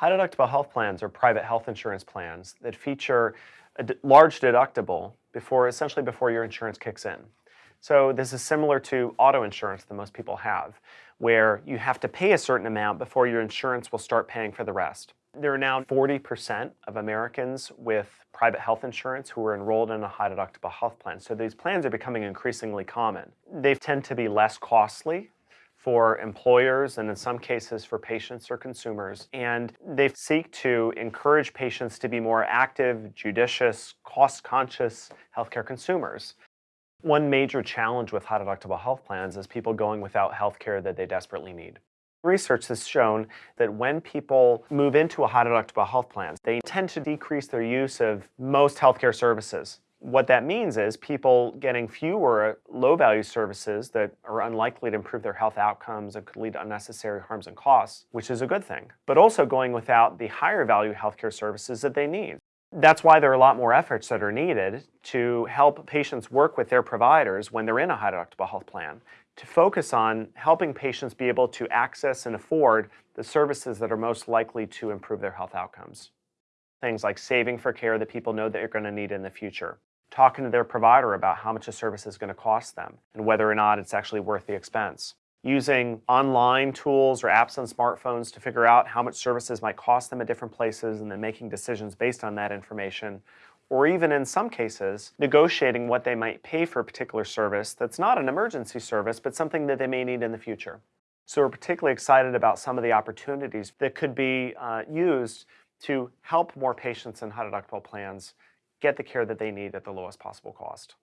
High deductible health plans are private health insurance plans that feature a large deductible before, essentially before your insurance kicks in. So this is similar to auto insurance that most people have, where you have to pay a certain amount before your insurance will start paying for the rest. There are now 40% of Americans with private health insurance who are enrolled in a high deductible health plan. So these plans are becoming increasingly common. They tend to be less costly for employers and in some cases for patients or consumers. And they seek to encourage patients to be more active, judicious, cost-conscious healthcare consumers. One major challenge with high deductible health plans is people going without healthcare that they desperately need. Research has shown that when people move into a high deductible health plan, they tend to decrease their use of most healthcare services. What that means is people getting fewer low-value services that are unlikely to improve their health outcomes and could lead to unnecessary harms and costs, which is a good thing, but also going without the higher value healthcare services that they need. That's why there are a lot more efforts that are needed to help patients work with their providers when they're in a high deductible health plan to focus on helping patients be able to access and afford the services that are most likely to improve their health outcomes. Things like saving for care that people know that you're going to need in the future, talking to their provider about how much a service is going to cost them and whether or not it's actually worth the expense using online tools or apps on smartphones to figure out how much services might cost them at different places and then making decisions based on that information. Or even in some cases, negotiating what they might pay for a particular service that's not an emergency service, but something that they may need in the future. So we're particularly excited about some of the opportunities that could be uh, used to help more patients in high deductible plans get the care that they need at the lowest possible cost.